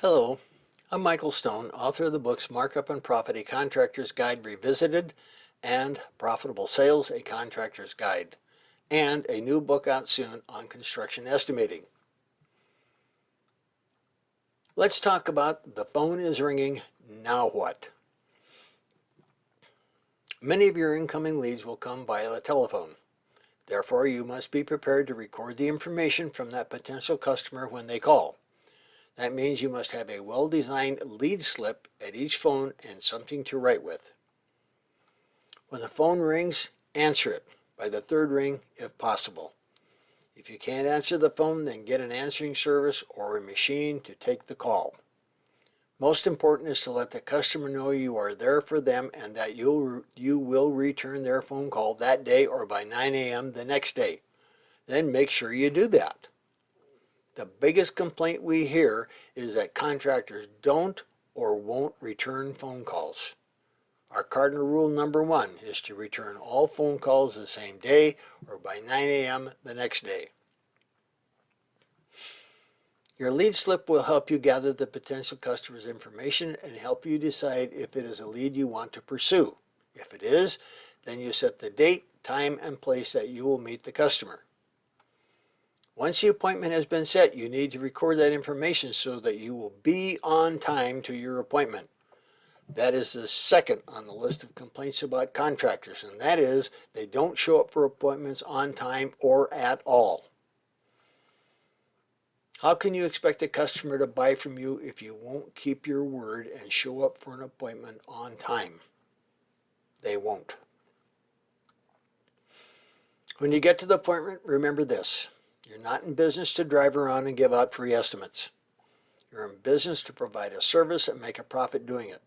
Hello, I'm Michael Stone, author of the books Markup and Profit, A Contractor's Guide Revisited and Profitable Sales, A Contractor's Guide, and a new book out soon on construction estimating. Let's talk about the phone is ringing, now what? Many of your incoming leads will come via the telephone. Therefore, you must be prepared to record the information from that potential customer when they call. That means you must have a well-designed lead slip at each phone and something to write with. When the phone rings, answer it by the third ring if possible. If you can't answer the phone, then get an answering service or a machine to take the call. Most important is to let the customer know you are there for them and that you'll, you will return their phone call that day or by 9 a.m. the next day. Then make sure you do that. The biggest complaint we hear is that contractors don't or won't return phone calls. Our cardinal rule number one is to return all phone calls the same day or by 9 a.m. the next day. Your lead slip will help you gather the potential customer's information and help you decide if it is a lead you want to pursue. If it is, then you set the date, time, and place that you will meet the customer. Once the appointment has been set, you need to record that information so that you will be on time to your appointment. That is the second on the list of complaints about contractors, and that is they don't show up for appointments on time or at all. How can you expect a customer to buy from you if you won't keep your word and show up for an appointment on time? They won't. When you get to the appointment, remember this. You're not in business to drive around and give out free estimates. You're in business to provide a service and make a profit doing it.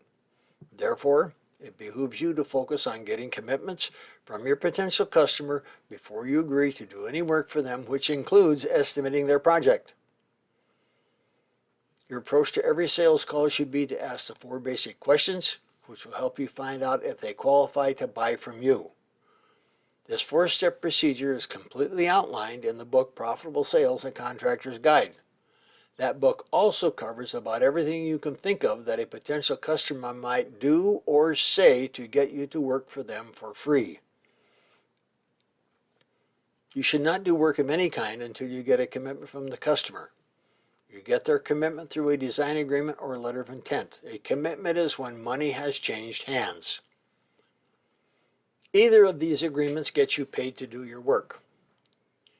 Therefore, it behooves you to focus on getting commitments from your potential customer before you agree to do any work for them, which includes estimating their project. Your approach to every sales call should be to ask the four basic questions, which will help you find out if they qualify to buy from you. This four-step procedure is completely outlined in the book Profitable Sales and Contractor's Guide. That book also covers about everything you can think of that a potential customer might do or say to get you to work for them for free. You should not do work of any kind until you get a commitment from the customer. You get their commitment through a design agreement or a letter of intent. A commitment is when money has changed hands. Either of these agreements gets you paid to do your work.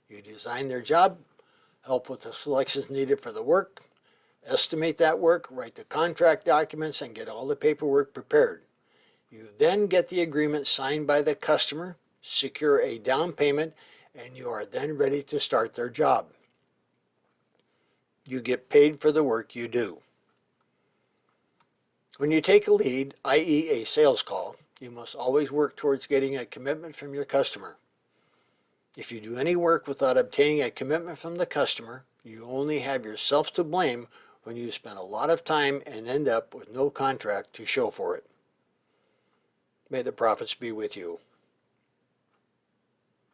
You design their job, help with the selections needed for the work, estimate that work, write the contract documents, and get all the paperwork prepared. You then get the agreement signed by the customer, secure a down payment, and you are then ready to start their job. You get paid for the work you do. When you take a lead, i.e. a sales call, you must always work towards getting a commitment from your customer. If you do any work without obtaining a commitment from the customer, you only have yourself to blame when you spend a lot of time and end up with no contract to show for it. May the profits be with you.